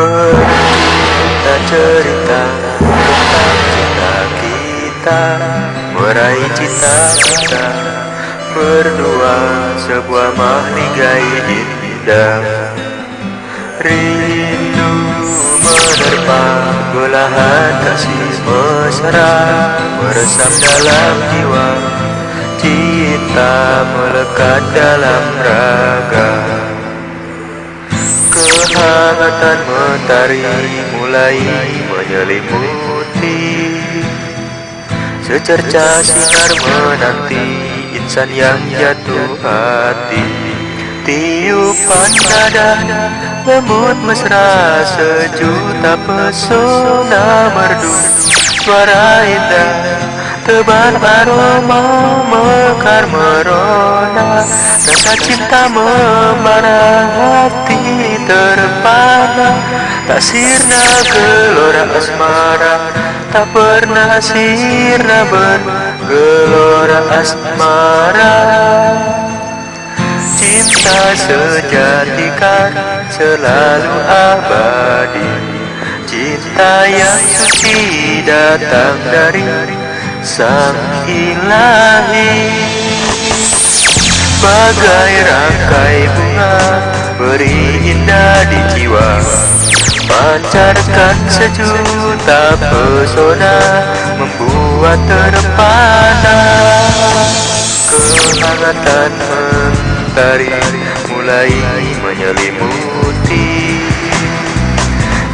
Bercerita cerita tentang cinta kita. Meraih cita-cita Berdua sebuah mahligai indah. Rindu menerpa belahan kasih mesra. Meresap dalam jiwa. Cinta melekat dalam raga Kehangatan mentari mulai menyelimuti. Secerca sinar menanti insan yang jatuh hati. Tiupan nada lembut mesra sejuta pesona merdu. Suara indah tebar aroma mekar merona Rasa cinta membara hati terpana. Tak sirna gelora asmara Tak pernah sirna bergelora asmara. Cinta sejati kan selalu abadi. Cinta yang suci datang dari Sang Ilahi Bagai rangkai bunga Beri indah di jiwa. Pancarkan sejuta pesona Membuat terpana Kehangatan mentari Mulai menyelimuti.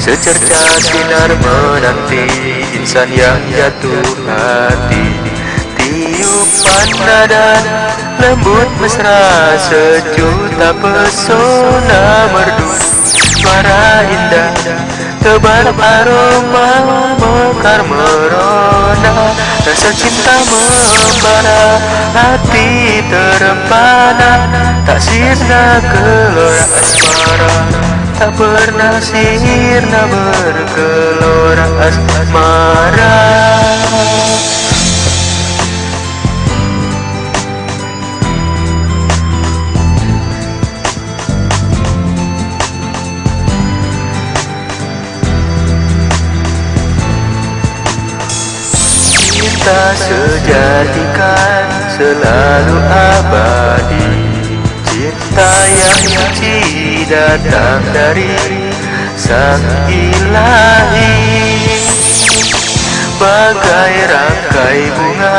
Secerca sinar menanti Insan yang jatuh hati Tiupan nada lembut mesra Sejuta pesona merdu. Suara indah tebar aroma Mekar merona. Rasa cinta membara Hati terempana. Tak sirna gelora asmara Tak pernah sirna bergelora asmara Cinta sejati kan selalu abadi. Cinta yang suci datang dari Sang Ilahi. Bagai rangkai bunga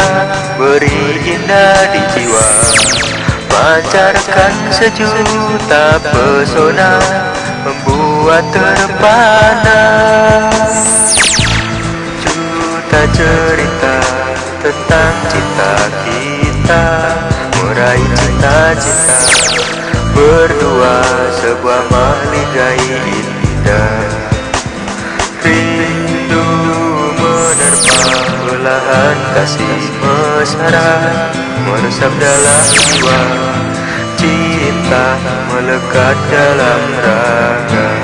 beri indah di jiwa. Pancarkan sejuta pesona Membuat terpana. Juta cerita tentang cinta kita. Meraih cita-cita. Berdua sebuah mahligai indah. Rindu menerpa belahan kasih mesra. Meresap dalam jiwa Cinta melekat dalam raga